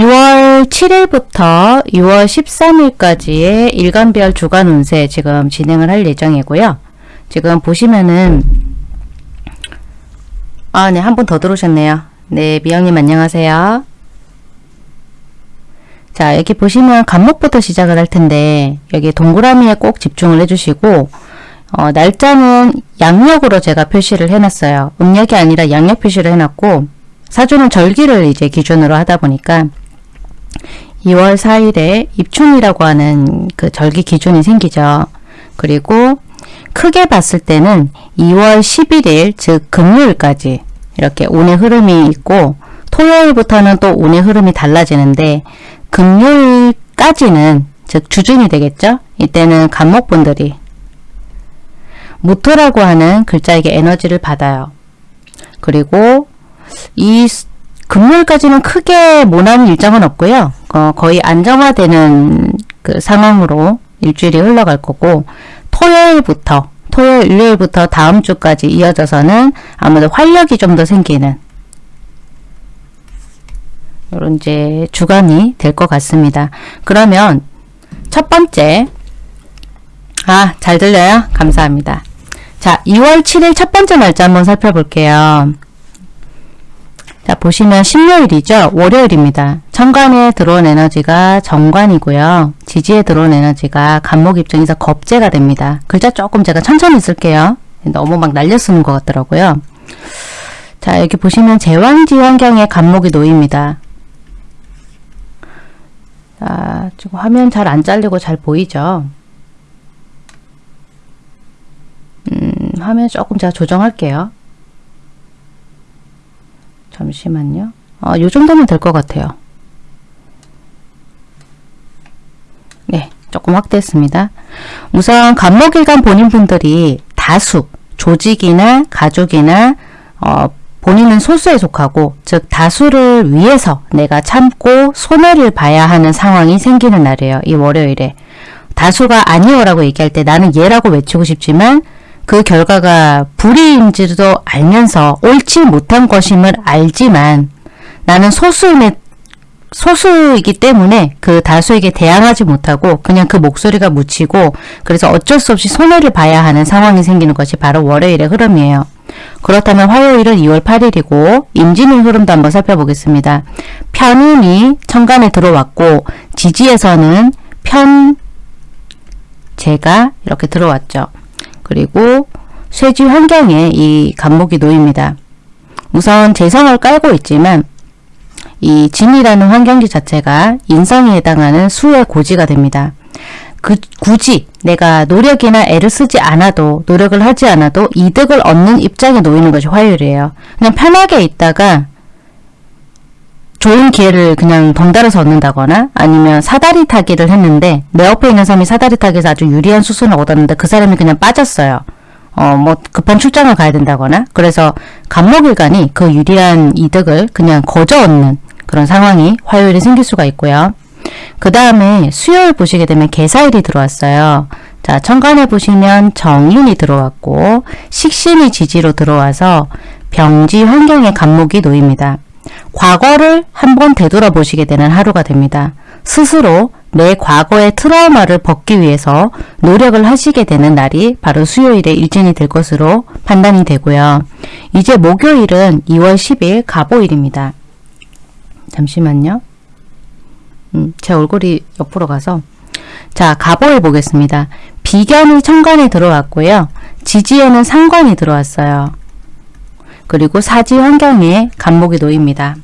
6월 7일부터 6월 13일까지의 일간별 주간 운세 지금 진행을 할 예정이고요. 지금 보시면은 아, 네, 한 분 더 들어오셨네요. 네, 미영님 안녕하세요. 자, 여기 보시면 간목부터 시작을 할 텐데 여기 동그라미에 꼭 집중을 해주시고 어, 날짜는 양력으로 제가 표시를 해놨어요. 음력이 아니라 양력 표시를 해놨고 사주는 절기를 이제 기준으로 하다 보니까 2월 4일에 입춘이라고 하는 그 절기 기준이 생기죠. 그리고 크게 봤을 때는 2월 11일 즉 금요일까지 이렇게 운의 흐름이 있고 토요일부터는 또 운의 흐름이 달라지는데 금요일까지는 즉 주중이 되겠죠. 이때는 간목분들이 무토라고 하는 글자에게 에너지를 받아요. 그리고 이 금요일까지는 크게 모난 일정은 없고요. 어, 거의 안정화되는 그 상황으로 일주일이 흘러갈 거고 토요일부터 토요일, 일요일부터 다음 주까지 이어져서는 아무래도 활력이 좀 더 생기는 이런 이제 주간이 될 것 같습니다. 그러면 첫 번째 아, 잘 들려요? 감사합니다. 자, 2월 7일 첫 번째 날짜 한번 살펴볼게요. 자, 보시면 신요일이죠. 월요일입니다. 천간에 들어온 에너지가 정관이고요. 지지에 들어온 에너지가 간목 입장에서 겁재가 됩니다. 글자 조금 제가 천천히 쓸게요. 너무 막 날려 쓰는 것 같더라고요. 자, 여기 보시면 제왕지 환경에 간목이 놓입니다. 자, 지금 화면 잘 안 잘리고 잘 보이죠? 음, 화면 조금 제가 조정할게요. 잠시만요. 어, 요 정도면 될 것 같아요. 네, 조금 확대했습니다. 우선 간목일간 본인분들이 다수, 조직이나 가족이나 어, 본인은 소수에 속하고 즉 다수를 위해서 내가 참고 손해를 봐야 하는 상황이 생기는 날이에요. 이 월요일에. 다수가 아니오라고 얘기할 때 나는 얘라고 외치고 싶지만 그 결과가 불이인지도 알면서 옳지 못한 것임을 알지만 나는 소수임에 소수이기 때문에 그 다수에게 대항하지 못하고 그냥 그 목소리가 묻히고 그래서 어쩔 수 없이 손해를 봐야 하는 상황이 생기는 것이 바로 월요일의 흐름이에요. 그렇다면 화요일은 2월 8일이고 임진의 흐름도 한번 살펴보겠습니다. 편인이 천간에 들어왔고 지지에서는 편 제가 이렇게 들어왔죠. 그리고 쇠지 환경에 이 간목이 놓입니다. 우선 재성을 깔고 있지만 이 진이라는 환경지 자체가 인성에 해당하는 수의 고지가 됩니다. 그 굳이 내가 노력이나 애를 쓰지 않아도 노력을 하지 않아도 이득을 얻는 입장에 놓이는 것이 화요일이에요. 그냥 편하게 있다가 좋은 기회를 그냥 덩달아서 얻는다거나 아니면 사다리 타기를 했는데 내 옆에 있는 사람이 사다리 타기에서 아주 유리한 수순을 얻었는데 그 사람이 그냥 빠졌어요. 어, 뭐 급한 출장을 가야 된다거나 그래서 간목일간이 그 유리한 이득을 그냥 거저 얻는 그런 상황이 화요일에 생길 수가 있고요. 그 다음에 수요일 보시게 되면 개사일이 들어왔어요. 자, 천간에 보시면 정인이 들어왔고 식신이 지지로 들어와서 병지 환경에 간목이 놓입니다. 과거를 한번 되돌아 보시게 되는 하루가 됩니다. 스스로 내 과거의 트라우마를 벗기 위해서 노력을 하시게 되는 날이 바로 수요일에 일진이 될 것으로 판단이 되고요. 이제 목요일은 2월 10일 가보일입니다. 잠시만요. 음, 제 얼굴이 옆으로 가서 자 가보일 보겠습니다. 비견이 천간에 들어왔고요. 지지에는 상관이 들어왔어요. 그리고 사지 환경에 간목이 놓입니다.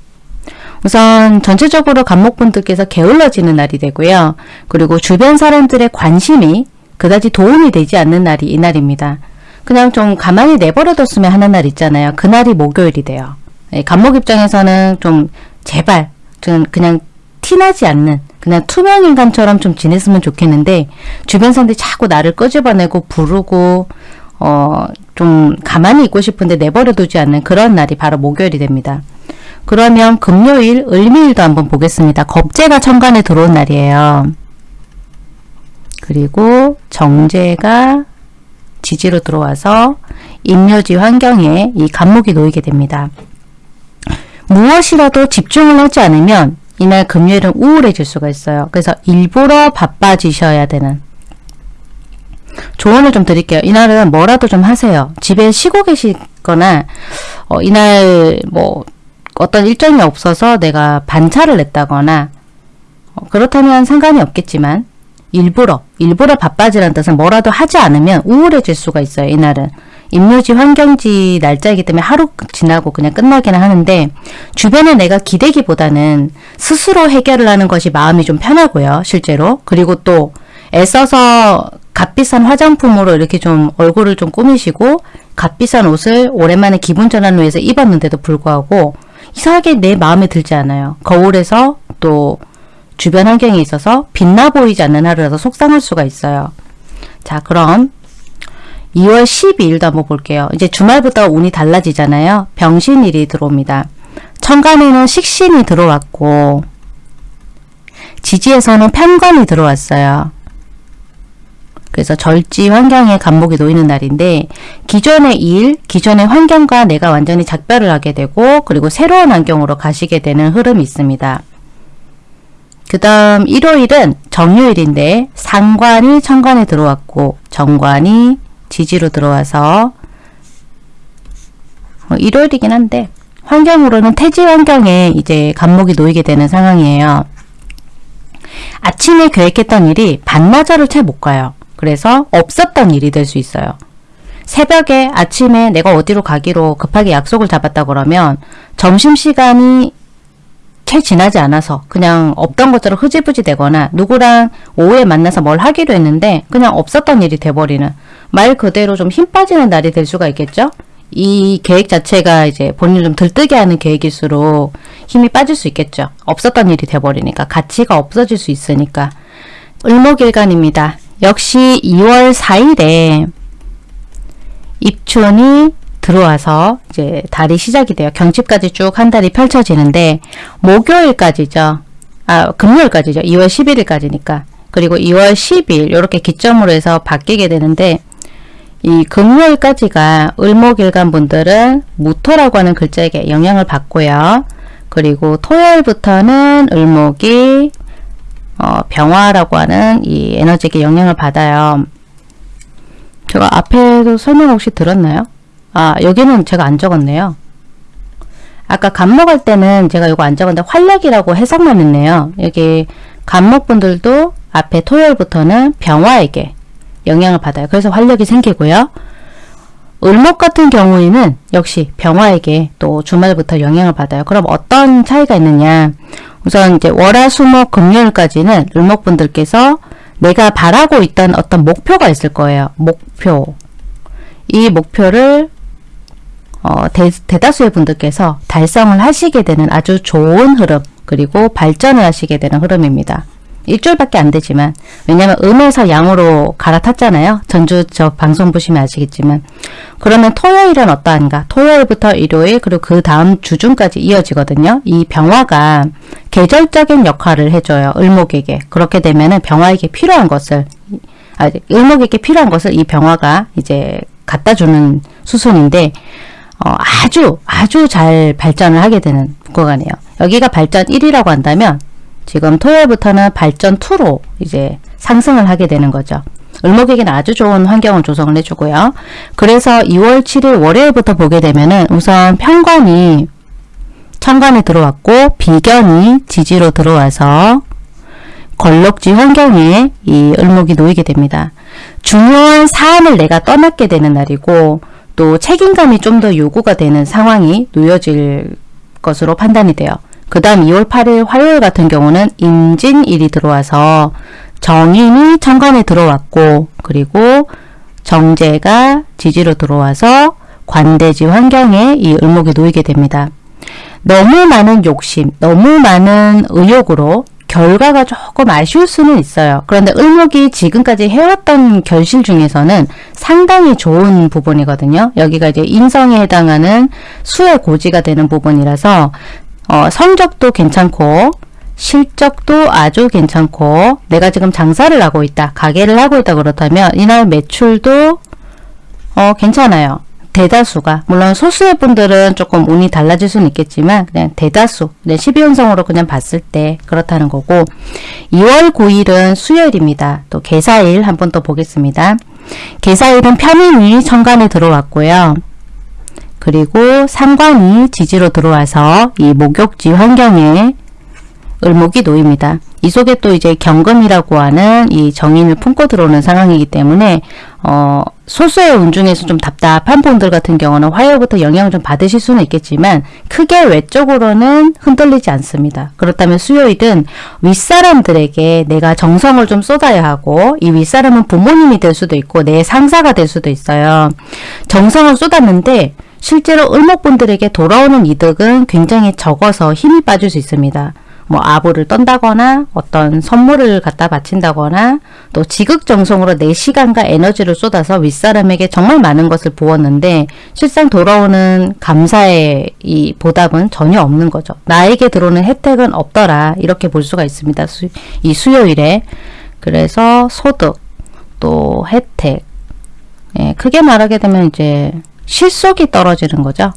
우선 전체적으로 간목분들께서 게을러지는 날이 되고요. 그리고 주변 사람들의 관심이 그다지 도움이 되지 않는 날이 이날입니다. 그냥 좀 가만히 내버려뒀으면 하는 날 있잖아요. 그날이 목요일이 돼요. 예, 간목 입장에서는 좀 제발 좀 그냥 티나지 않는 그냥 투명인간처럼 좀 지냈으면 좋겠는데 주변 사람들이 자꾸 나를 끄집어내고 부르고 어, 좀 가만히 있고 싶은데 내버려 두지 않는 그런 날이 바로 목요일이 됩니다. 그러면 금요일, 을미일도 한번 보겠습니다. 겁재가 천간에 들어온 날이에요. 그리고 정제가 지지로 들어와서 임묘지 환경에 이 간목이 놓이게 됩니다. 무엇이라도 집중을 하지 않으면 이날 금요일은 우울해질 수가 있어요. 그래서 일부러 바빠지셔야 되는 조언을 좀 드릴게요. 이날은 뭐라도 좀 하세요. 집에 쉬고 계시거나 어, 이날 뭐 어떤 일정이 없어서 내가 반차를 냈다거나 어, 그렇다면 상관이 없겠지만 일부러 일부러 바빠지라는 뜻은 뭐라도 하지 않으면 우울해질 수가 있어요. 이날은 임묘지 환경지 날짜이기 때문에 하루 지나고 그냥 끝나기는 하는데 주변에 내가 기대기보다는 스스로 해결을 하는 것이 마음이 좀 편하고요. 실제로 그리고 또 애써서 값비싼 화장품으로 이렇게 좀 얼굴을 좀 꾸미시고 값비싼 옷을 오랜만에 기분 전환을 위해서 입었는데도 불구하고 이상하게 내 마음에 들지 않아요. 거울에서 또 주변 환경에 있어서 빛나 보이지 않는 하루라서 속상할 수가 있어요. 자 그럼 2월 12일도 한번 볼게요. 이제 주말부터 운이 달라지잖아요. 병신일이 들어옵니다. 천간에는 식신이 들어왔고 지지에서는 편관이 들어왔어요. 그래서 절지 환경에 간목이 놓이는 날인데 기존의 일, 기존의 환경과 내가 완전히 작별을 하게 되고 그리고 새로운 환경으로 가시게 되는 흐름이 있습니다. 그 다음 일요일은 정요일인데 상관이 천관에 들어왔고 정관이 지지로 들어와서 어, 일요일이긴 한데 환경으로는 태지 환경에 이제 간목이 놓이게 되는 상황이에요. 아침에 계획했던 일이 반나절을 채 못 가요. 그래서 없었던 일이 될 수 있어요. 새벽에 아침에 내가 어디로 가기로 급하게 약속을 잡았다 그러면 점심시간이 채 지나지 않아서 그냥 없던 것처럼 흐지부지 되거나 누구랑 오후에 만나서 뭘 하기로 했는데 그냥 없었던 일이 돼버리는 말 그대로 좀 힘 빠지는 날이 될 수가 있겠죠? 이 계획 자체가 이제 본인을 좀 들뜨게 하는 계획일수록 힘이 빠질 수 있겠죠. 없었던 일이 돼버리니까 가치가 없어질 수 있으니까 을목일간입니다. 역시 2월 4일에 입춘이 들어와서 이제 달이 시작이 돼요. 경칩까지 쭉 한 달이 펼쳐지는데 목요일까지죠. 아 금요일까지죠. 2월 11일까지니까. 그리고 2월 10일 이렇게 기점으로 해서 바뀌게 되는데 이 금요일까지가 을목일간 분들은 무토라고 하는 글자에게 영향을 받고요. 그리고 토요일부터는 을목이 어, 병화라고 하는 이 에너지에게 영향을 받아요. 제가 앞에도 설명 혹시 들었나요? 아 여기는 제가 안 적었네요. 아까 간목할 때는 제가 이거 안 적었는데 활력이라고 해석만 했네요. 여기 간목분들도 앞에 토요일부터는 병화에게 영향을 받아요. 그래서 활력이 생기고요. 을목 같은 경우에는 역시 병화에게 또 주말부터 영향을 받아요. 그럼 어떤 차이가 있느냐. 우선 이제 월화수목 금요일까지는 을목분들께서 내가 바라고 있던 어떤 목표가 있을 거예요. 목표. 이 목표를 어, 대, 대다수의 분들께서 달성을 하시게 되는 아주 좋은 흐름 그리고 발전을 하시게 되는 흐름입니다. 일주일밖에 안 되지만 왜냐면 음에서 양으로 갈아탔잖아요. 전주 저 방송 보시면 아시겠지만 그러면 토요일은 어떠한가? 토요일부터 일요일 그리고 그 다음 주중까지 이어지거든요. 이 병화가 계절적인 역할을 해줘요. 을목에게. 그렇게 되면은 병화에게 필요한 것을 아, 을목에게 필요한 것을 이 병화가 이제 갖다 주는 수순인데 어, 아주 아주 잘 발전을 하게 되는 구간이에요. 여기가 발전 1이라고 한다면 지금 토요일부터는 발전 2로 이제 상승을 하게 되는 거죠. 을목에게는 아주 좋은 환경을 조성을 해주고요. 그래서 2월 7일 월요일부터 보게 되면은 우선 편관이 천간에 들어왔고 비견이 지지로 들어와서 걸럭지 환경에 이 을목이 놓이게 됩니다. 중요한 사안을 내가 떠맡게 되는 날이고 또 책임감이 좀 더 요구가 되는 상황이 놓여질 것으로 판단이 돼요. 그 다음 2월 8일 화요일 같은 경우는 임진일이 들어와서 정인이 천간에 들어왔고 그리고 정제가 지지로 들어와서 관대지 환경에 이 을목이 놓이게 됩니다. 너무 많은 욕심, 너무 많은 의욕으로 결과가 조금 아쉬울 수는 있어요. 그런데 을목이 지금까지 해왔던 결실 중에서는 상당히 좋은 부분이거든요. 여기가 이제 인성에 해당하는 수의 고지가 되는 부분이라서 어, 성적도 괜찮고 실적도 아주 괜찮고 내가 지금 장사를 하고 있다 가게를 하고 있다 그렇다면 이날 매출도 어, 괜찮아요 대다수가 물론 소수의 분들은 조금 운이 달라질 수는 있겠지만 그냥 대다수 그냥 12운성으로 그냥 봤을 때 그렇다는 거고 2월 9일은 수요일입니다. 또 개사일 한번 또 보겠습니다. 개사일은 편인이 천간에 들어왔고요. 그리고 상관이 지지로 들어와서 이 목욕지 환경에 을목이 놓입니다. 이 속에 또 이제 경금이라고 하는 이 정인을 품고 들어오는 상황이기 때문에 어, 소수의 운 중에서 좀 답답한 분들 같은 경우는 화요부터 영향을 좀 받으실 수는 있겠지만 크게 외적으로는 흔들리지 않습니다. 그렇다면 수요일은 윗사람들에게 내가 정성을 좀 쏟아야 하고 이 윗사람은 부모님이 될 수도 있고 내 상사가 될 수도 있어요. 정성을 쏟았는데 실제로 을목분들에게 돌아오는 이득은 굉장히 적어서 힘이 빠질 수 있습니다. 뭐 아부를 떤다거나 어떤 선물을 갖다 바친다거나 또 지극정성으로 내 시간과 에너지를 쏟아서 윗사람에게 정말 많은 것을 부었는데 실상 돌아오는 감사의 이 보답은 전혀 없는 거죠. 나에게 들어오는 혜택은 없더라 이렇게 볼 수가 있습니다. 수, 이 수요일에 그래서 소득 또 혜택 예, 크게 말하게 되면 이제 실속이 떨어지는 거죠.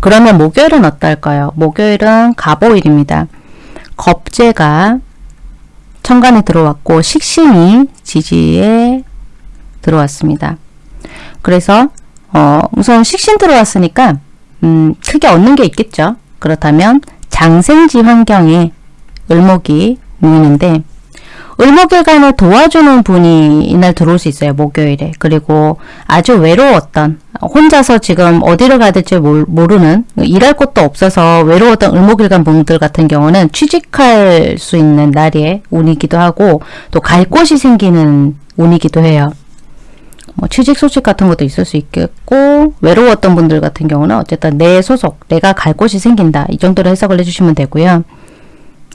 그러면 목요일은 어떨까요? 목요일은 가보일입니다. 겁재가 천간에 들어왔고 식신이 지지에 들어왔습니다. 그래서 어, 우선 식신 들어왔으니까 음, 크게 얻는 게 있겠죠. 그렇다면 장생지 환경에 을목이 놓이는데 을목일간을 도와주는 분이 이날 들어올 수 있어요. 목요일에. 그리고 아주 외로웠던 혼자서 지금 어디를 가야 될지 모르는 일할 곳도 없어서 외로웠던 을목일간 분들 같은 경우는 취직할 수 있는 날의 운이기도 하고 또 갈 곳이 생기는 운이기도 해요. 뭐 취직 소식 같은 것도 있을 수 있겠고 외로웠던 분들 같은 경우는 어쨌든 내 소속, 내가 갈 곳이 생긴다. 이 정도로 해석을 해주시면 되고요.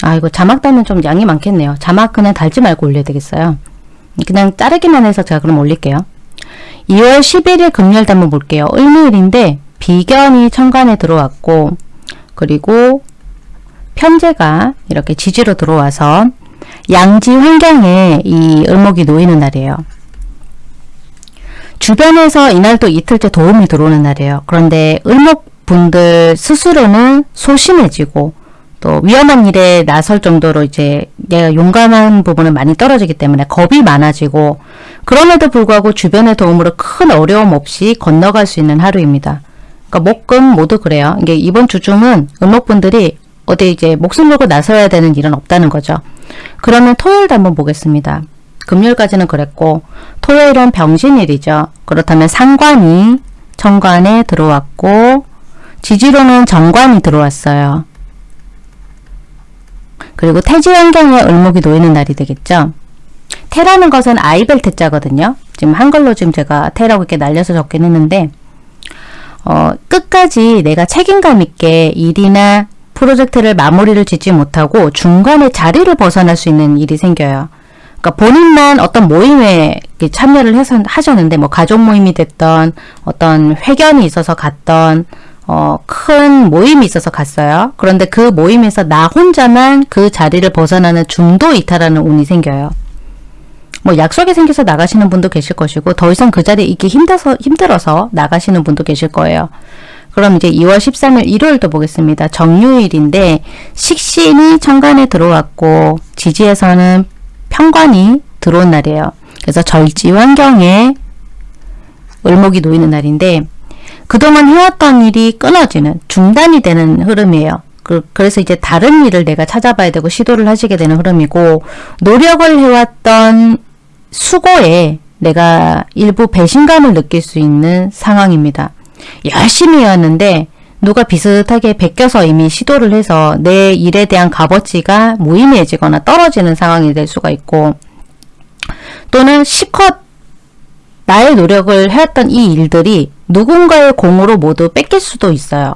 아 이거 자막 달면 좀 양이 많겠네요. 자막 그냥 달지 말고 올려야 되겠어요. 그냥 자르기만 해서 제가 그럼 올릴게요. 2월 11일 금요일 한번 볼게요. 을미일인데 비견이 천간에 들어왔고 그리고 편제가 이렇게 지지로 들어와서 양지 환경에 이 을목이 놓이는 날이에요. 주변에서 이날도 이틀째 도움이 들어오는 날이에요. 그런데 을목 분들 스스로는 소심해지고 또 위험한 일에 나설 정도로 이제 내가 용감한 부분은 많이 떨어지기 때문에 겁이 많아지고 그럼에도 불구하고 주변의 도움으로 큰 어려움 없이 건너갈 수 있는 하루입니다. 그러니까 목금 모두 그래요. 이게 이번 주 중은 을목분들이 어디 이제 목숨 걸고 나서야 되는 일은 없다는 거죠. 그러면 토요일도 한번 보겠습니다. 금요일까지는 그랬고 토요일은 병신일이죠. 그렇다면 상관이 정관에 들어왔고 지지로는 정관이 들어왔어요. 그리고 태지 환경에 을목이 놓이는 날이 되겠죠. 태라는 것은 아이벨 태자거든요. 지금 한글로 지금 제가 태라고 이렇게 날려서 적긴 했는데 어, 끝까지 내가 책임감 있게 일이나 프로젝트를 마무리를 짓지 못하고 중간에 자리를 벗어날 수 있는 일이 생겨요. 그러니까 본인만 어떤 모임에 참여를 해서 하셨는데 뭐 가족 모임이 됐던 어떤 회견이 있어서 갔던 어, 큰 모임이 있어서 갔어요. 그런데 그 모임에서 나 혼자만 그 자리를 벗어나는 중도 이탈하는 운이 생겨요. 뭐 약속이 생겨서 나가시는 분도 계실 것이고 더 이상 그 자리에 있기 힘들어서, 힘들어서 나가시는 분도 계실 거예요. 그럼 이제 2월 13일 일요일도 보겠습니다. 정유일인데 식신이 천간에 들어왔고 지지에서는 편관이 들어온 날이에요. 그래서 절지 환경에 을목이 놓이는 날인데 그동안 해왔던 일이 끊어지는 중단이 되는 흐름이에요. 그, 래서 이제 다른 일을 내가 찾아봐야 되고 시도를 하시게 되는 흐름이고 노력을 해왔던 수고에 내가 일부 배신감을 느낄 수 있는 상황입니다. 열심히 해왔는데 누가 비슷하게 베껴서 이미 시도를 해서 내 일에 대한 값어치가 무의미해지거나 떨어지는 상황이 될 수가 있고 또는 시컷 나의 노력을 해왔던 이 일들이 누군가의 공으로 모두 뺏길 수도 있어요.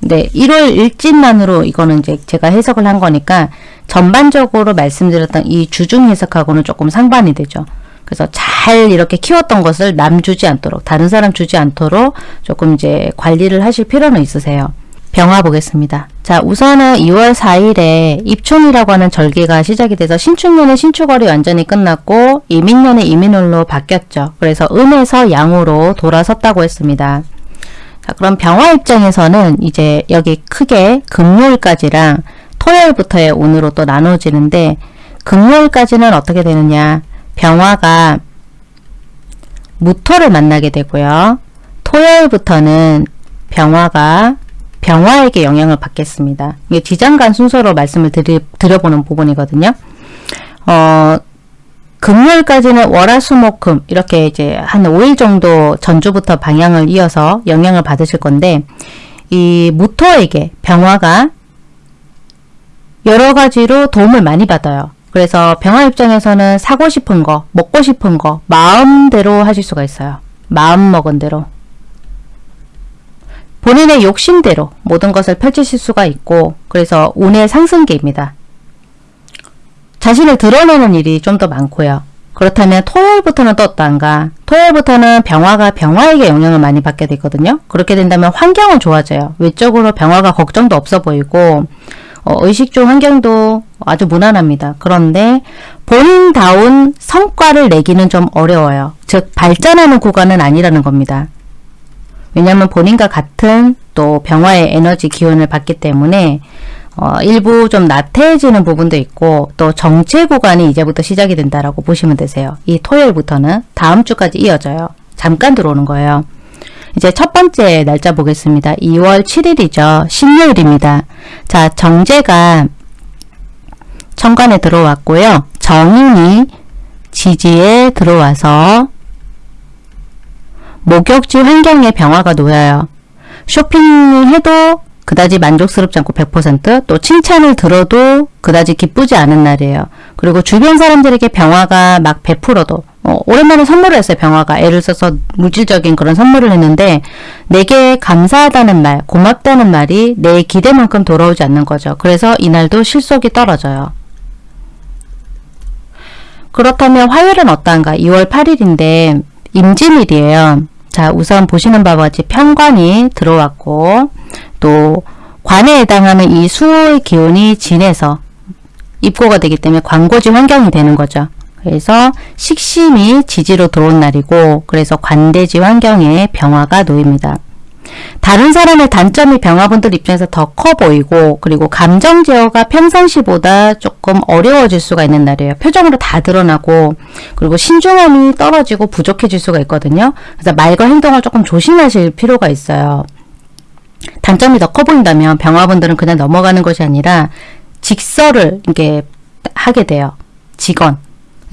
네, 1월 일진만으로 이거는 이제 제가 해석을 한 거니까 전반적으로 말씀드렸던 이 주중 해석하고는 조금 상반이 되죠. 그래서 잘 이렇게 키웠던 것을 남 주지 않도록 다른 사람 주지 않도록 조금 이제 관리를 하실 필요는 있으세요. 병화 보겠습니다. 자 우선은 2월 4일에 입춘이라고 하는 절기가 시작이 돼서 신축년의 신축월이 완전히 끝났고 이민년의 이민월로 바뀌었죠. 그래서 음에서 양으로 돌아섰다고 했습니다. 자 그럼 병화 입장에서는 이제 여기 크게 금요일까지랑 토요일부터의 운으로 또 나눠지는데 금요일까지는 어떻게 되느냐 병화가 무토를 만나게 되고요. 토요일부터는 병화가 병화에게 영향을 받겠습니다. 이게 지장간 순서로 말씀을 드리, 드려보는 부분이거든요. 어, 금요일까지는 월화수목금 이렇게 이제 한 5일 정도 전주부터 방향을 이어서 영향을 받으실 건데 이 무토에게 병화가 여러 가지로 도움을 많이 받아요. 그래서 병화 입장에서는 사고 싶은 거, 먹고 싶은 거 마음대로 하실 수가 있어요. 마음 먹은 대로. 본인의 욕심대로 모든 것을 펼치실 수가 있고 그래서 운의 상승기입니다. 자신을 드러내는 일이 좀 더 많고요. 그렇다면 토요일부터는 또 어떠한가? 토요일부터는 병화가 병화에게 영향을 많이 받게 되거든요. 그렇게 된다면 환경은 좋아져요. 외적으로 병화가 걱정도 없어 보이고 어, 의식 중 환경도 아주 무난합니다. 그런데 본인다운 성과를 내기는 좀 어려워요. 즉 발전하는 구간은 아니라는 겁니다. 왜냐하면 본인과 같은 또 병화의 에너지 기운을 받기 때문에 어, 일부 좀 나태해지는 부분도 있고 또 정체 구간이 이제부터 시작이 된다라고 보시면 되세요. 이 토요일부터는 다음 주까지 이어져요. 잠깐 들어오는 거예요. 이제 첫 번째 날짜 보겠습니다. 2월 7일이죠. 신요일입니다. 자, 정제가 천간에 들어왔고요. 정인이 지지에 들어와서 목욕지 환경에 병화가 놓여요. 쇼핑을 해도 그다지 만족스럽지 않고 100%또 칭찬을 들어도 그다지 기쁘지 않은 날이에요. 그리고 주변 사람들에게 병화가 막 베풀어도 어, 오랜만에 선물을 했어요. 병화가 애를 써서 물질적인 그런 선물을 했는데 내게 감사하다는 말, 고맙다는 말이 내 기대만큼 돌아오지 않는 거죠. 그래서 이날도 실속이 떨어져요. 그렇다면 화요일은 어떠한가? 2월 8일인데 임진일이에요. 자 우선 보시는 바와 같이 편관이 들어왔고 또 관에 해당하는 이 수의 기운이 진해서 입고가 되기 때문에 광고지 환경이 되는 거죠. 그래서 식심이 지지로 들어온 날이고 그래서 관대지 환경에 병화가 놓입니다. 다른 사람의 단점이 병화분들 입장에서 더 커 보이고 그리고 감정 제어가 평상시보다 조금 어려워질 수가 있는 날이에요. 표정으로 다 드러나고 그리고 신중함이 떨어지고 부족해질 수가 있거든요. 그래서 말과 행동을 조금 조심하실 필요가 있어요. 단점이 더 커 보인다면 병화분들은 그냥 넘어가는 것이 아니라 직설을 이게 하게 돼요. 직원.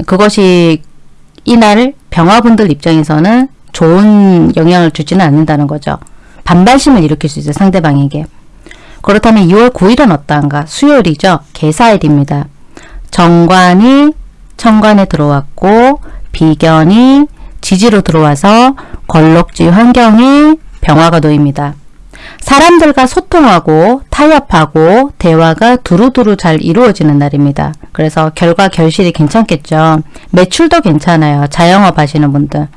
그것이 이날 병화분들 입장에서는 좋은 영향을 주지는 않는다는 거죠. 반발심을 일으킬 수 있어요. 상대방에게. 그렇다면 2월 9일은 어떠한가? 수요일이죠. 개사일입니다. 정관이 천관에 들어왔고 비견이 지지로 들어와서 걸럭지 환경에 병화가 놓입니다. 사람들과 소통하고 타협하고 대화가 두루두루 잘 이루어지는 날입니다. 그래서 결과 결실이 괜찮겠죠. 매출도 괜찮아요. 자영업 하시는 분들.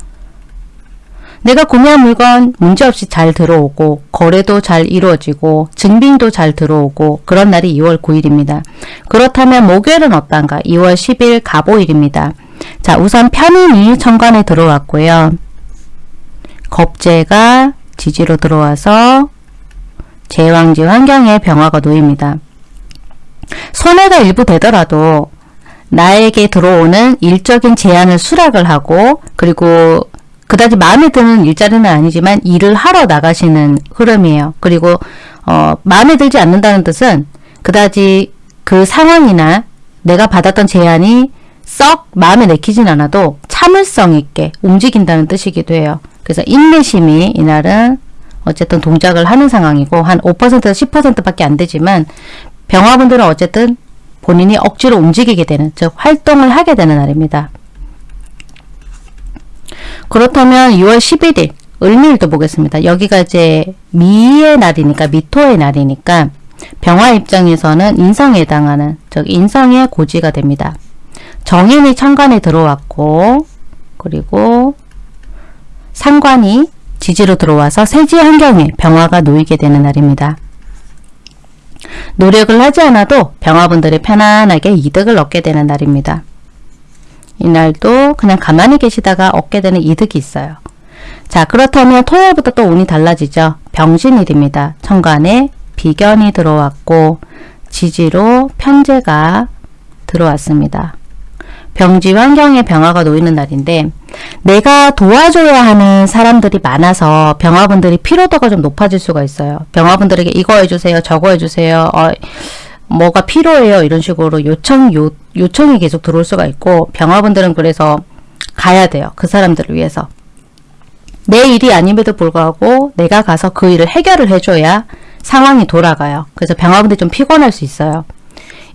내가 구매한 물건 문제없이 잘 들어오고 거래도 잘 이루어지고 증빙도 잘 들어오고 그런 날이 2월 9일입니다. 그렇다면 목요일은 어떤가? 2월 10일 가보일입니다. 자 우선 편인이 천간에 들어왔고요. 겁재가 지지로 들어와서 제왕지 환경에 병화가 놓입니다. 손해가 일부 되더라도 나에게 들어오는 일적인 제한을 수락을 하고 그리고 그다지 마음에 드는 일자리는 아니지만 일을 하러 나가시는 흐름이에요. 그리고 어, 마음에 들지 않는다는 뜻은 그다지 그 상황이나 내가 받았던 제안이 썩 마음에 내키진 않아도 참을성 있게 움직인다는 뜻이기도 해요. 그래서 인내심이 이날은 어쨌든 동작을 하는 상황이고 한 5%에서 10%밖에 안 되지만 병화분들은 어쨌든 본인이 억지로 움직이게 되는 즉 활동을 하게 되는 날입니다. 그렇다면 2월 11일 을밀도 보겠습니다. 여기가 이제 미의 날이니까 미토의 날이니까 병화 입장에서는 인성에 해당하는 즉 인성의 고지가 됩니다. 정인이 천간에 들어왔고 그리고 상관이 지지로 들어와서 세지 환경에 병화가 놓이게 되는 날입니다. 노력을 하지 않아도 병화분들이 편안하게 이득을 얻게 되는 날입니다. 이날도 그냥 가만히 계시다가 얻게 되는 이득이 있어요. 자 그렇다면 토요일부터 또 운이 달라지죠. 병신일입니다. 천간에 비견이 들어왔고 지지로 편제가 들어왔습니다. 병지 환경에 병화가 놓이는 날인데 내가 도와줘야 하는 사람들이 많아서 병화분들이 피로도가 좀 높아질 수가 있어요. 병화분들에게 이거 해주세요. 저거 해주세요. 어, 뭐가 필요해요. 이런 식으로 요청, 요, 요청이 계속 들어올 수가 있고 병화분들은 그래서 가야 돼요. 그 사람들을 위해서. 내 일이 아님에도 불구하고 내가 가서 그 일을 해결을 해줘야 상황이 돌아가요. 그래서 병화분들이 좀 피곤할 수 있어요.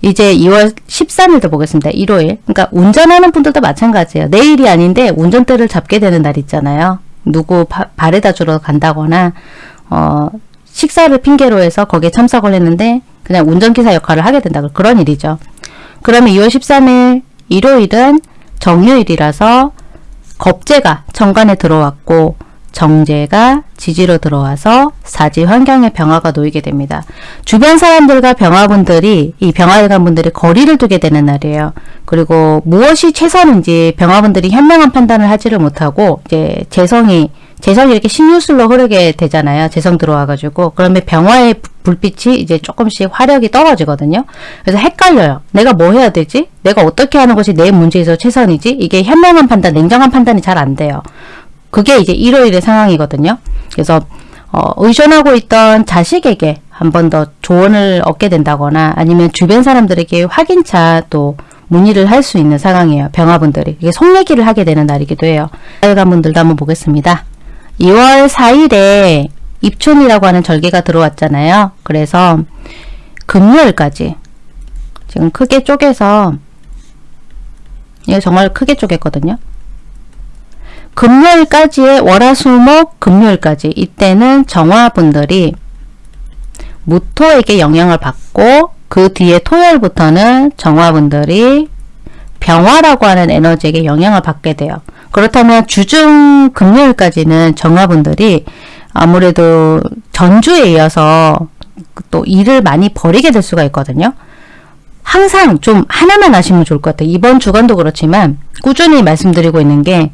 이제 2월 13일도 보겠습니다. 일요일. 그러니까 운전하는 분들도 마찬가지예요. 내 일이 아닌데 운전대를 잡게 되는 날 있잖아요. 누구 바, 발에다 주러 간다거나 어, 식사를 핑계로 해서 거기에 참석을 했는데 그냥 운전기사 역할을 하게 된다. 그런 일이죠. 그러면 2월 13일 일요일은 정유일이라서 겁재가 정관에 들어왔고 정제가 지지로 들어와서 사지 환경의 병화가 놓이게 됩니다. 주변 사람들과 병화분들이 이 병화일관 분들이 거리를 두게 되는 날이에요. 그리고 무엇이 최선인지 병화분들이 현명한 판단을 하지를 못하고 이제 재성이 재성이 이렇게 신유술로 흐르게 되잖아요. 재성 들어와가지고 그러면 병화의 불빛이 이제 조금씩 화력이 떨어지거든요. 그래서 헷갈려요. 내가 뭐 해야 되지? 내가 어떻게 하는 것이 내 문제에서 최선이지? 이게 현명한 판단, 냉정한 판단이 잘 안 돼요. 그게 이제 일요일의 상황이거든요. 그래서 어, 의존하고 있던 자식에게 한 번 더 조언을 얻게 된다거나 아니면 주변 사람들에게 확인차 또 문의를 할 수 있는 상황이에요. 병화분들이. 이게 속 얘기를 하게 되는 날이기도 해요. 빨간 분들도 한번 보겠습니다. 2월 4일에 입춘이라고 하는 절개가 들어왔잖아요. 그래서 금요일까지 지금 크게 쪼개서 이게 정말 크게 쪼갰거든요. 금요일까지의 월화수목 금요일까지 이때는 정화분들이 무토에게 영향을 받고 그 뒤에 토요일부터는 정화분들이 병화라고 하는 에너지에게 영향을 받게 돼요. 그렇다면 주중 금요일까지는 정화분들이 아무래도 전주에 이어서 또 일을 많이 벌이게 될 수가 있거든요. 항상 좀 하나만 하시면 좋을 것 같아요. 이번 주간도 그렇지만 꾸준히 말씀드리고 있는 게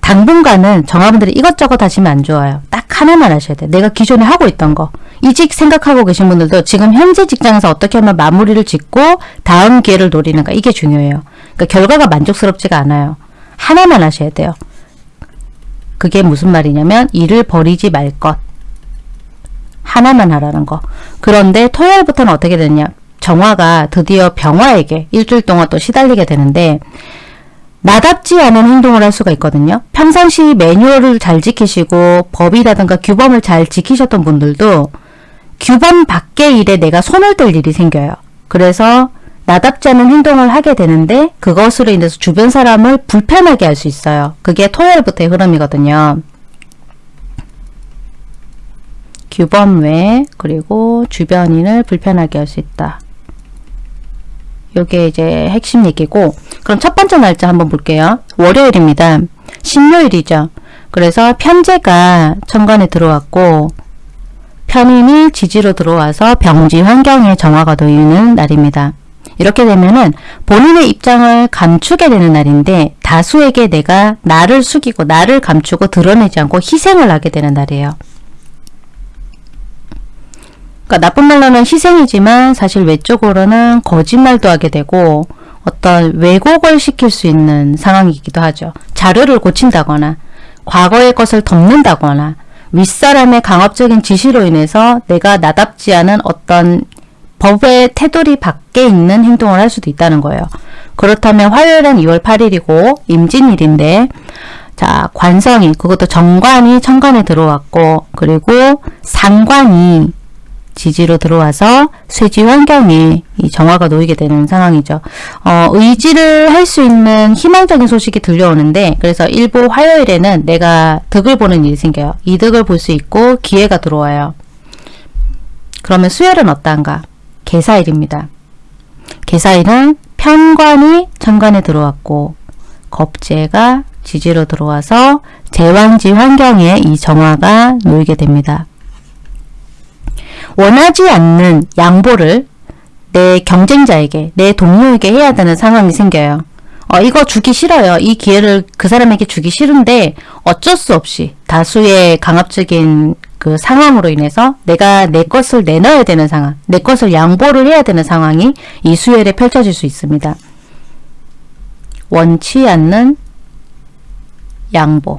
당분간은 정화분들이 이것저것 하시면 안 좋아요. 딱 하나만 하셔야 돼. 내가 기존에 하고 있던 거. 이직 생각하고 계신 분들도 지금 현재 직장에서 어떻게 하면 마무리를 짓고 다음 기회를 노리는가 이게 중요해요. 그러니까 결과가 만족스럽지가 않아요. 하나만 하셔야 돼요. 그게 무슨 말이냐면 일을 버리지 말 것. 하나만 하라는 거. 그런데 토요일부터는 어떻게 되냐. 정화가 드디어 병화에게 일주일 동안 또 시달리게 되는데 나답지 않은 행동을 할 수가 있거든요. 평상시 매뉴얼을 잘 지키시고 법이라든가 규범을 잘 지키셨던 분들도 규범 밖의 일에 내가 손을 댈 일이 생겨요. 그래서 나답지 않은 행동을 하게 되는데 그것으로 인해서 주변 사람을 불편하게 할 수 있어요. 그게 토요일부터의 흐름이거든요. 규범 외 그리고 주변인을 불편하게 할 수 있다. 요게 이제 핵심 얘기고 그럼 첫 번째 날짜 한번 볼게요. 월요일입니다. 신요일이죠. 그래서 편제가 천간에 들어왔고 편인이 지지로 들어와서 병지 환경에 정화가 놓이는 날입니다. 이렇게 되면은 본인의 입장을 감추게 되는 날인데 다수에게 내가 나를 숙이고 나를 감추고 드러내지 않고 희생을 하게 되는 날이에요. 그러니까 나쁜 말로는 희생이지만 사실 외적으로는 거짓말도 하게 되고 어떤 왜곡을 시킬 수 있는 상황이기도 하죠. 자료를 고친다거나 과거의 것을 덮는다거나 윗사람의 강압적인 지시로 인해서 내가 나답지 않은 어떤 법의 테두리 밖에 있는 행동을 할 수도 있다는 거예요. 그렇다면 화요일은 2월 8일이고 임진일인데 자 관성이 그것도 정관이 천간에 들어왔고 그리고 상관이 지지로 들어와서 쇠지 환경에 이 정화가 놓이게 되는 상황이죠. 어, 의지를 할 수 있는 희망적인 소식이 들려오는데 그래서 일부 화요일에는 내가 득을 보는 일이 생겨요. 이득을 볼 수 있고 기회가 들어와요. 그러면 수요일은 어떠한가? 개사일입니다. 개사일은 편관이 천간에 들어왔고 겁재가 지지로 들어와서 제왕지 환경에 이 정화가 놓이게 됩니다. 원하지 않는 양보를 내 경쟁자에게, 내 동료에게 해야 되는 상황이 생겨요. 어, 이거 주기 싫어요. 이 기회를 그 사람에게 주기 싫은데 어쩔 수 없이 다수의 강압적인 그 상황으로 인해서 내가 내 것을 내놔야 되는 상황, 내 것을 양보를 해야 되는 상황이 이 수요일에 펼쳐질 수 있습니다. 원치 않는 양보.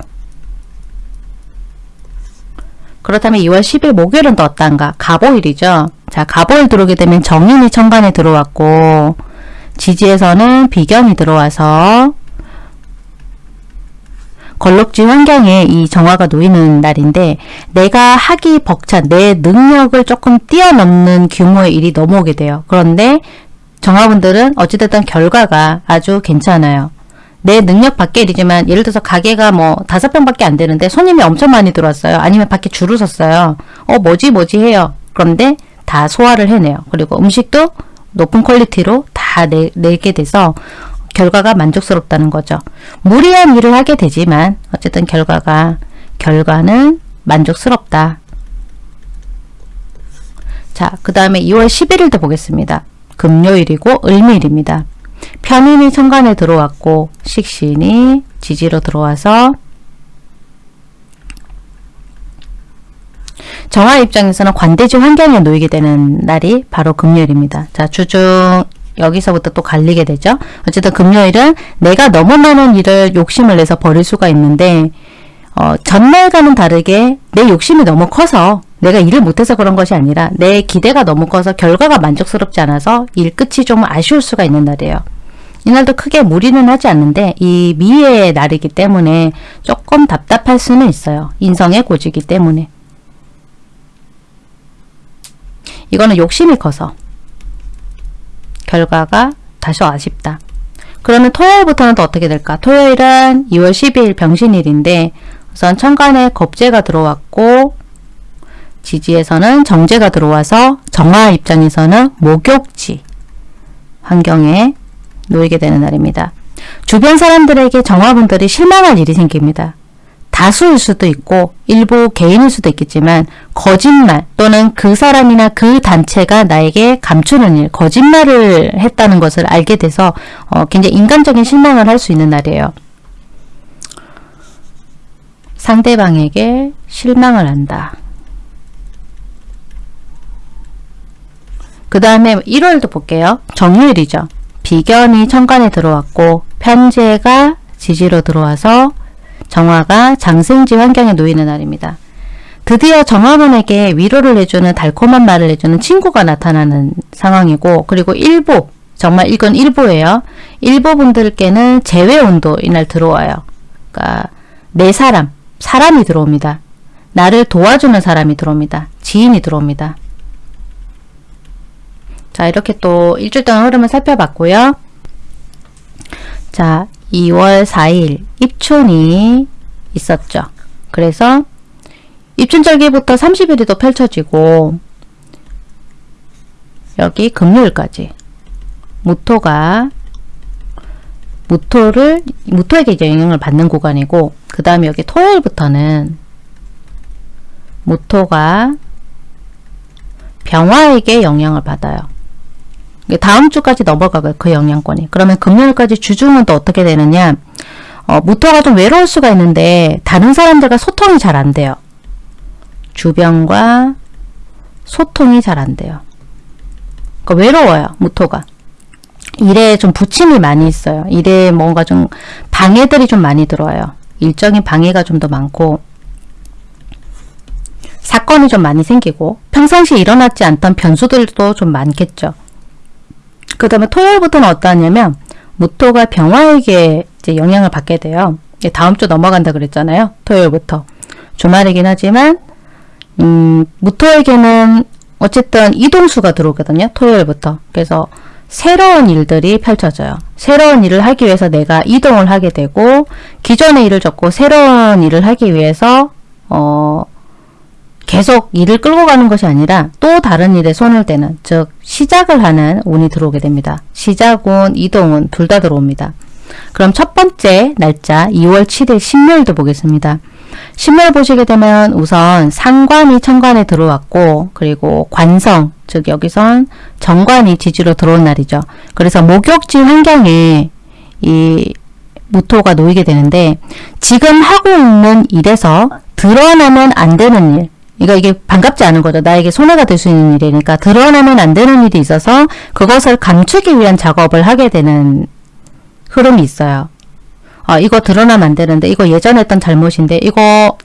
그렇다면 2월 10일 목요일은 또 어떤가? 가보일이죠. 자, 가보일 들어오게 되면 정인이 천간에 들어왔고 지지에서는 비견이 들어와서 걸럭지 환경에 이 정화가 놓이는 날인데 내가 하기 벅찬 내 능력을 조금 뛰어넘는 규모의 일이 넘어오게 돼요. 그런데 정화분들은 어찌됐든 결과가 아주 괜찮아요. 내 능력 밖의 일이지만 예를 들어서 가게가 뭐 다섯 병밖에 안 되는데 손님이 엄청 많이 들어왔어요. 아니면 밖에 줄을 섰어요. 어 뭐지 뭐지 해요. 그런데 다 소화를 해내요. 그리고 음식도 높은 퀄리티로 다 내, 내게 돼서 결과가 만족스럽다는 거죠. 무리한 일을 하게 되지만 어쨌든 결과가 결과는 만족스럽다. 자, 그 다음에 2월 11일도 보겠습니다. 금요일이고 을밀입니다. 편인이 천간에 들어왔고 식신이 지지로 들어와서 정화 입장에서는 관대지 환경에 놓이게 되는 날이 바로 금요일입니다. 자, 주중 여기서부터 또 갈리게 되죠. 어쨌든 금요일은 내가 너무 많은 일을 욕심을 내서 버릴 수가 있는데 어, 전날과는 다르게 내 욕심이 너무 커서 내가 일을 못해서 그런 것이 아니라 내 기대가 너무 커서 결과가 만족스럽지 않아서 일 끝이 좀 아쉬울 수가 있는 날이에요. 이날도 크게 무리는 하지 않는데 이 미의 날이기 때문에 조금 답답할 수는 있어요. 인성의 고지기 때문에. 이거는 욕심이 커서 결과가 다소 아쉽다. 그러면 토요일부터는 또 어떻게 될까? 토요일은 2월 12일 병신일인데 우선 천간에 겁재가 들어왔고 지지에서는 정제가 들어와서 정화 입장에서는 목욕지 환경에 놓이게 되는 날입니다. 주변 사람들에게 정화분들이 실망할 일이 생깁니다. 다수일 수도 있고 일부 개인일 수도 있겠지만 거짓말 또는 그 사람이나 그 단체가 나에게 감추는 일, 거짓말을 했다는 것을 알게 돼서 어, 굉장히 인간적인 실망을 할 수 있는 날이에요. 상대방에게 실망을 한다. 그 다음에 1월도 볼게요. 정유일이죠. 비견이 천간에 들어왔고 편제가 지지로 들어와서 정화가 장생지 환경에 놓이는 날입니다. 드디어 정화분에게 위로를 해주는 달콤한 말을 해주는 친구가 나타나는 상황이고 그리고 일부 정말 이건 일부예요. 일부 분들께는 재회온도 이날 들어와요. 그러니까 내 사람, 사람이 들어옵니다. 나를 도와주는 사람이 들어옵니다. 지인이 들어옵니다. 자 이렇게 또 일주일 동안 흐름을 살펴봤고요. 자 2월 4일 입춘이 있었죠. 그래서 입춘절기부터 30일이 또 펼쳐지고 여기 금요일까지 무토가 무토를 무토에게 영향을 받는 구간이고 그 다음에 여기 토요일부터는 무토가 병화에게 영향을 받아요. 다음 주까지 넘어가고요. 그 영향권이. 그러면 금요일까지 주중은 또 어떻게 되느냐. 어, 무토가 좀 외로울 수가 있는데 다른 사람들과 소통이 잘 안 돼요. 주변과 소통이 잘 안 돼요. 그러니까 외로워요. 무토가. 일에 좀 부침이 많이 있어요. 일에 뭔가 좀 방해들이 좀 많이 들어와요. 일정인 방해가 좀 더 많고 사건이 좀 많이 생기고 평상시 일어났지 않던 변수들도 좀 많겠죠. 그 다음에 토요일부터는 어떠하냐면 무토가 병화에게 이제 영향을 받게 돼요. 다음 주 넘어간다 그랬잖아요. 토요일부터. 주말이긴 하지만 음, 무토에게는 어쨌든 이동수가 들어오거든요. 토요일부터. 그래서 새로운 일들이 펼쳐져요. 새로운 일을 하기 위해서 내가 이동을 하게 되고 기존의 일을 접고 새로운 일을 하기 위해서 어, 계속 일을 끌고 가는 것이 아니라 또 다른 일에 손을 대는 즉 시작을 하는 운이 들어오게 됩니다. 시작운, 이동운 둘 다 들어옵니다. 그럼 첫 번째 날짜 2월 7일 신묘일도 보겠습니다. 신물 보시게 되면 우선 상관이 천간에 들어왔고 그리고 관성 즉 여기선 정관이 지지로 들어온 날이죠. 그래서 목욕지 환경에 이 무토가 놓이게 되는데 지금 하고 있는 일에서 드러나면 안 되는 일 그러니까 이게 반갑지 않은 거죠. 나에게 손해가 될 수 있는 일이니까 드러나면 안 되는 일이 있어서 그것을 감추기 위한 작업을 하게 되는 흐름이 있어요. 아, 이거 드러나면 안 되는데 이거 예전에 했던 잘못인데 이거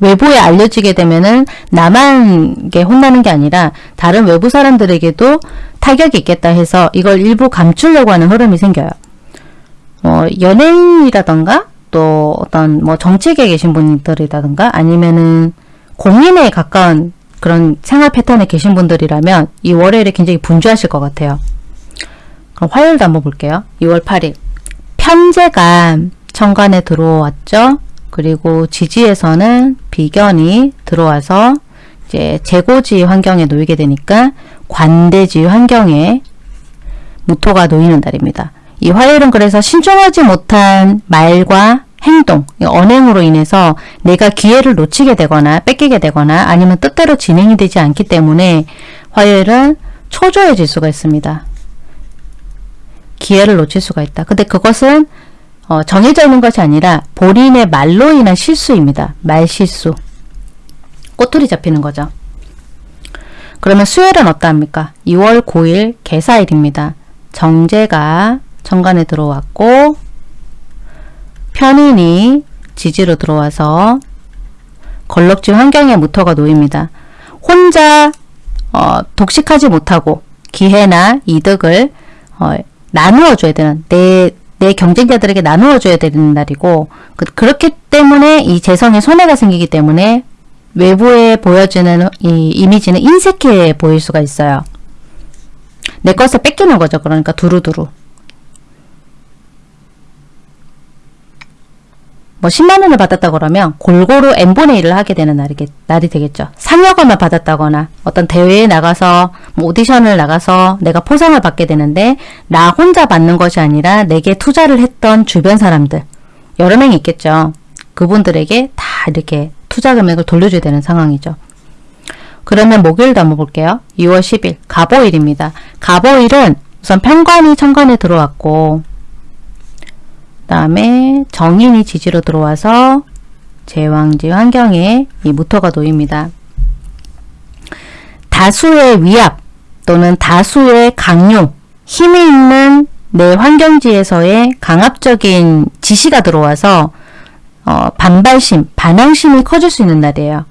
외부에 알려지게 되면은 나만 게 혼나는 게 아니라 다른 외부 사람들에게도 타격이 있겠다 해서 이걸 일부 감추려고 하는 흐름이 생겨요. 어, 연예인이라던가 또 어떤 뭐 정치계에 계신 분들이라든가 아니면은 공인에 가까운 그런 생활 패턴에 계신 분들이라면 이 월요일에 굉장히 분주하실 것 같아요. 그럼 화요일도 한번 볼게요. 2월 8일 편제가 천간에 들어왔죠. 그리고 지지에서는 비견이 들어와서 이제 재고지 환경에 놓이게 되니까 관대지 환경에 무토가 놓이는 날입니다. 이 화요일은 그래서 신중하지 못한 말과 행동, 언행으로 인해서 내가 기회를 놓치게 되거나 뺏기게 되거나 아니면 뜻대로 진행이 되지 않기 때문에 화요일은 초조해질 수가 있습니다. 기회를 놓칠 수가 있다. 근데 그것은 어, 정해져 있는 것이 아니라 본인의 말로 인한 실수입니다. 말실수. 꼬투리 잡히는 거죠. 그러면 수요일은 어떠합니까? 2월 9일 개사일입니다. 정제가 정관에 들어왔고 편인이 지지로 들어와서 걸럭지 환경에 무토가 놓입니다. 혼자 어, 독식하지 못하고 기회나 이득을 어, 나누어 줘야 되는 내, 내 경쟁자들에게 나누어 줘야 되는 날이고 그, 렇기 때문에 이 재성에 손해가 생기기 때문에 외부에 보여지는 이 이미지는 인색해 보일 수가 있어요. 내 것을 뺏기는 거죠. 그러니까 두루두루. 뭐 10만 원을 받았다 그러면 골고루 n분의 1을 하게 되는 날이, 날이 되겠죠. 상여금을 받았다거나 어떤 대회에 나가서 뭐 오디션을 나가서 내가 포상을 받게 되는데 나 혼자 받는 것이 아니라 내게 투자를 했던 주변 사람들 여러 명이 있겠죠. 그분들에게 다 이렇게 투자 금액을 돌려줘야 되는 상황이죠. 그러면 목요일도 한번 볼게요. 2월 10일 가보일입니다. 가보일은 우선 편관이 천관에 들어왔고 다음에 정인이 지지로 들어와서 제왕지 환경에 이 무토가 놓입니다. 다수의 위압 또는 다수의 강요, 힘이 있는 내 환경지에서의 강압적인 지시가 들어와서 어, 반발심, 반항심이 커질 수 있는 날이에요.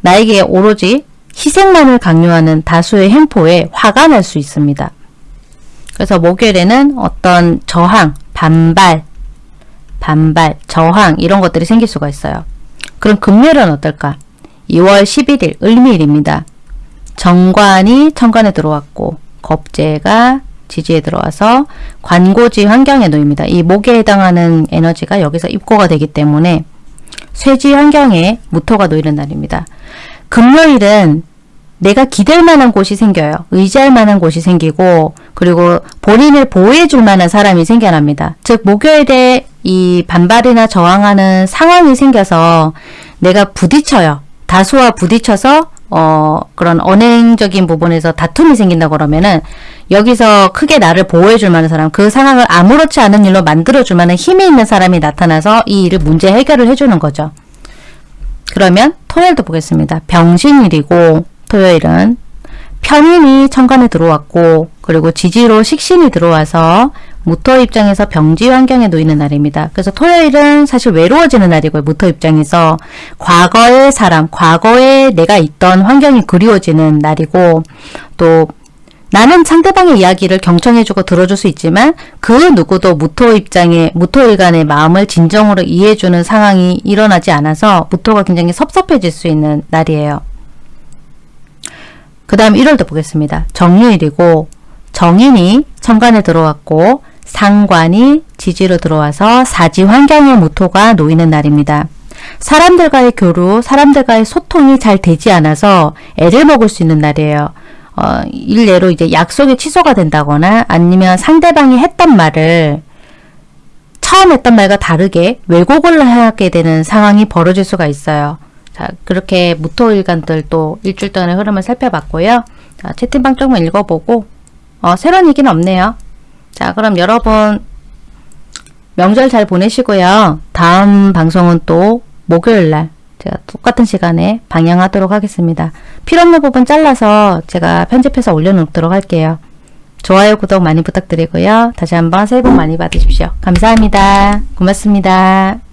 나에게 오로지 희생만을 강요하는 다수의 행포에 화가 날 수 있습니다. 그래서 목요일에는 어떤 저항, 반발, 반발, 저항 이런 것들이 생길 수가 있어요. 그럼 금요일은 어떨까? 2월 11일 을미일입니다. 정관이 천관에 들어왔고 겁재가 지지에 들어와서 관고지 환경에 놓입니다. 이 목에 해당하는 에너지가 여기서 입고가 되기 때문에 쇠지 환경에 무토가 놓이는 날입니다. 금요일은 내가 기댈 만한 곳이 생겨요. 의지할 만한 곳이 생기고 그리고 본인을 보호해 줄 만한 사람이 생겨납니다. 즉 목요일에 이 반발이나 저항하는 상황이 생겨서 내가 부딪혀요. 다수와 부딪혀서 어 그런 언행적인 부분에서 다툼이 생긴다 그러면은 여기서 크게 나를 보호해 줄 만한 사람 그 상황을 아무렇지 않은 일로 만들어 줄 만한 힘이 있는 사람이 나타나서 이 일을 문제 해결을 해 주는 거죠. 그러면 토요일도 보겠습니다. 병신일이고 토요일은 편인이 천간에 들어왔고 그리고 지지로 식신이 들어와서 무토 입장에서 병지 환경에 놓이는 날입니다. 그래서 토요일은 사실 외로워지는 날이고요. 무토 입장에서 과거의 사람, 과거에 내가 있던 환경이 그리워지는 날이고 또 나는 상대방의 이야기를 경청해주고 들어줄 수 있지만 그 누구도 무토 입장에 무토일간의 마음을 진정으로 이해해주는 상황이 일어나지 않아서 무토가 굉장히 섭섭해질 수 있는 날이에요. 그 다음 1월도 보겠습니다. 정유일이고 정인이 천간에 들어왔고 상관이 지지로 들어와서 사지 환경의 무토가 놓이는 날입니다. 사람들과의 교류, 사람들과의 소통이 잘 되지 않아서 애를 먹을 수 있는 날이에요. 어, 일례로 이제 약속이 취소가 된다거나 아니면 상대방이 했던 말을 처음 했던 말과 다르게 왜곡을 하게 되는 상황이 벌어질 수가 있어요. 자, 그렇게 무토일간들 또 일주일 동안의 흐름을 살펴봤고요. 자, 채팅방 조금 읽어보고, 어, 새로운 얘기는 없네요. 자, 그럼 여러분, 명절 잘 보내시고요. 다음 방송은 또 목요일날 제가 똑같은 시간에 방영하도록 하겠습니다. 필요없는 부분 잘라서 제가 편집해서 올려놓도록 할게요. 좋아요, 구독 많이 부탁드리고요. 다시 한번 새해 복 많이 받으십시오. 감사합니다. 고맙습니다.